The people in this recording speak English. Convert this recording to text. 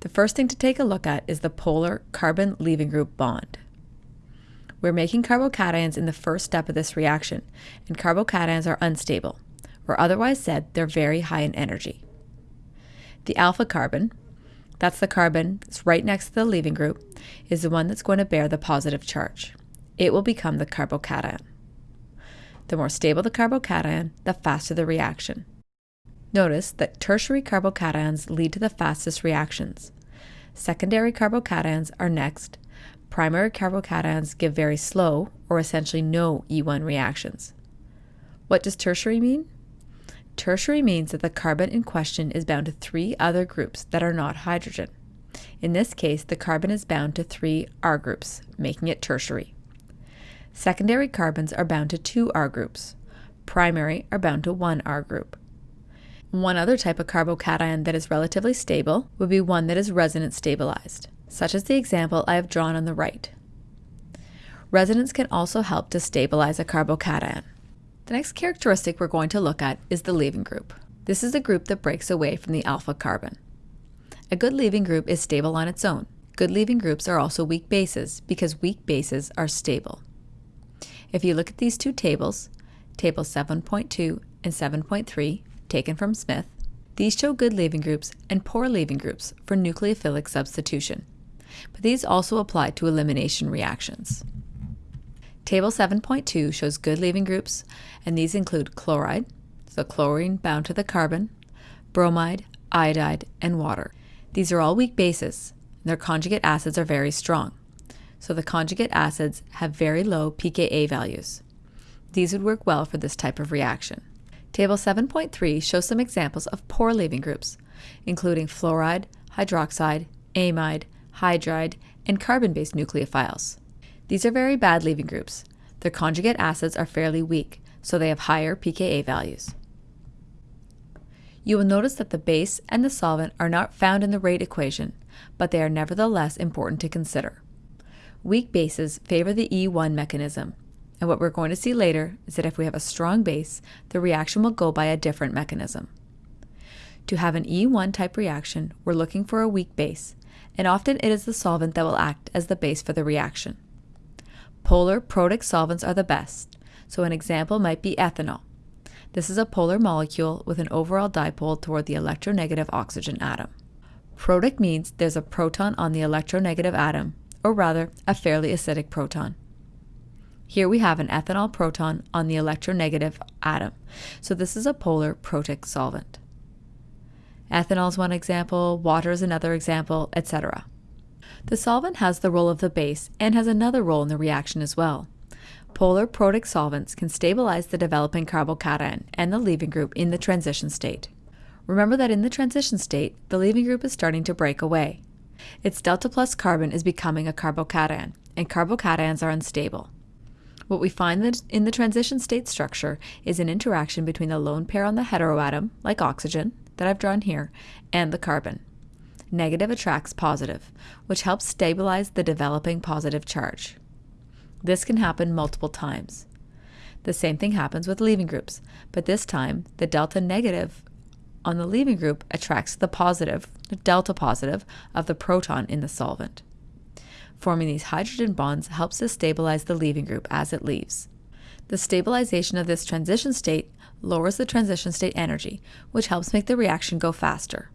The first thing to take a look at is the polar carbon leaving group bond. We're making carbocations in the first step of this reaction, and carbocations are unstable, or otherwise said, they're very high in energy. The alpha carbon, that's the carbon that's right next to the leaving group, is the one that's going to bear the positive charge. It will become the carbocation. The more stable the carbocation, the faster the reaction. Notice that tertiary carbocations lead to the fastest reactions. Secondary carbocations are next. Primary carbocations give very slow, or essentially no E1 reactions. What does tertiary mean? Tertiary means that the carbon in question is bound to three other groups that are not hydrogen. In this case, the carbon is bound to three R groups, making it tertiary. Secondary carbons are bound to two R groups. Primary are bound to one R group. One other type of carbocation that is relatively stable would be one that is resonance stabilized, such as the example I have drawn on the right. Resonance can also help to stabilize a carbocation. The next characteristic we're going to look at is the leaving group. This is a group that breaks away from the alpha carbon. A good leaving group is stable on its own. Good leaving groups are also weak bases because weak bases are stable. If you look at these two tables, table 7.2 and 7.3, taken from Smith, these show good leaving groups and poor leaving groups for nucleophilic substitution, but these also apply to elimination reactions. Table 7.2 shows good leaving groups, and these include chloride, so chlorine bound to the carbon, bromide, iodide, and water. These are all weak bases, and their conjugate acids are very strong, so the conjugate acids have very low pKa values. These would work well for this type of reaction. Table 7.3 shows some examples of poor leaving groups, including fluoride, hydroxide, amide, hydride, and carbon-based nucleophiles. These are very bad leaving groups. Their conjugate acids are fairly weak, so they have higher pKa values. You will notice that the base and the solvent are not found in the rate equation, but they are nevertheless important to consider. Weak bases favor the E1 mechanism, and what we're going to see later is that if we have a strong base, the reaction will go by a different mechanism. To have an E1 type reaction, we're looking for a weak base, and often it is the solvent that will act as the base for the reaction. Polar protic solvents are the best, so an example might be ethanol. This is a polar molecule with an overall dipole toward the electronegative oxygen atom. Protic means there's a proton on the electronegative atom, or rather, a fairly acidic proton. Here we have an ethanol proton on the electronegative atom, so this is a polar protic solvent. Ethanol is one example, water is another example, etc. The solvent has the role of the base and has another role in the reaction as well. Polar protic solvents can stabilize the developing carbocation and the leaving group in the transition state. Remember that in the transition state, the leaving group is starting to break away. Its delta plus carbon is becoming a carbocation, and carbocations are unstable. What we find in the transition state structure is an interaction between the lone pair on the heteroatom, like oxygen, that I've drawn here, and the carbon. Negative attracts positive, which helps stabilize the developing positive charge. This can happen multiple times. The same thing happens with leaving groups, but this time the delta negative on the leaving group attracts the positive, the delta positive, of the proton in the solvent. Forming these hydrogen bonds helps to stabilize the leaving group as it leaves. The stabilization of this transition state lowers the transition state energy, which helps make the reaction go faster.